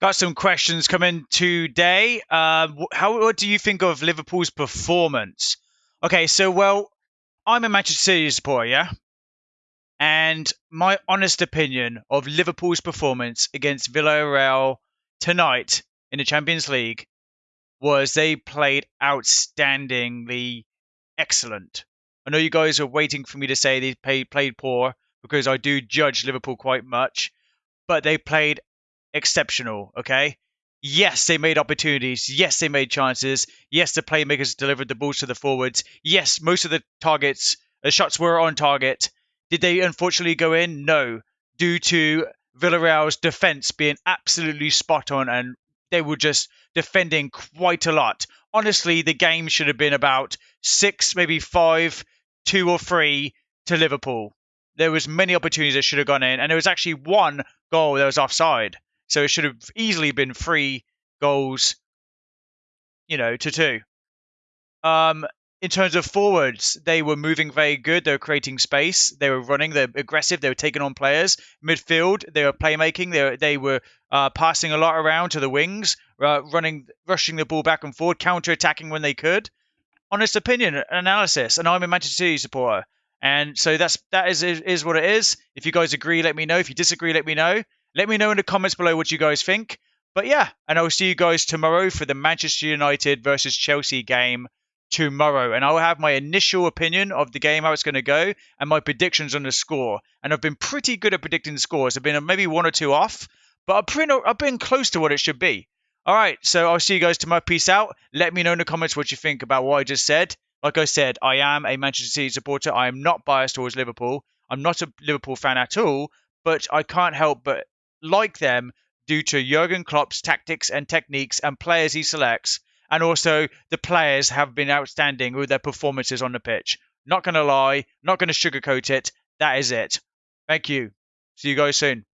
Got some questions coming today. Uh, how what do you think of Liverpool's performance? Okay, so well, I'm a Manchester City supporter, yeah, and my honest opinion of Liverpool's performance against Villarreal tonight in the Champions League was they played outstandingly excellent. I know you guys are waiting for me to say they played, played poor because I do judge Liverpool quite much, but they played exceptional. Okay. Yes, they made opportunities. Yes, they made chances. Yes, the playmakers delivered the balls to the forwards. Yes, most of the targets, the shots were on target. Did they unfortunately go in? No, due to Villarreal's defense being absolutely spot on and they were just defending quite a lot. Honestly, the game should have been about six, maybe five, two or three to Liverpool. There was many opportunities that should have gone in, and there was actually one goal that was offside. So it should have easily been three goals, you know, to two. Um, in terms of forwards, they were moving very good. They were creating space. They were running. They're aggressive. They were taking on players. Midfield, they were playmaking. They were, they were uh, passing a lot around to the wings, uh, running, rushing the ball back and forward, counter attacking when they could. Honest opinion, analysis. And I'm a Manchester City supporter, and so that's that is is what it is. If you guys agree, let me know. If you disagree, let me know. Let me know in the comments below what you guys think. But yeah, and I'll see you guys tomorrow for the Manchester United versus Chelsea game tomorrow. And I'll have my initial opinion of the game, how it's going to go, and my predictions on the score. And I've been pretty good at predicting scores. I've been uh, maybe one or two off, but I've been, I've been close to what it should be. All right, so I'll see you guys tomorrow. Peace out. Let me know in the comments what you think about what I just said. Like I said, I am a Manchester City supporter. I am not biased towards Liverpool. I'm not a Liverpool fan at all, but I can't help but like them due to Jurgen Klopp's tactics and techniques and players he selects. And also, the players have been outstanding with their performances on the pitch. Not going to lie, not going to sugarcoat it. That is it. Thank you. See you guys soon.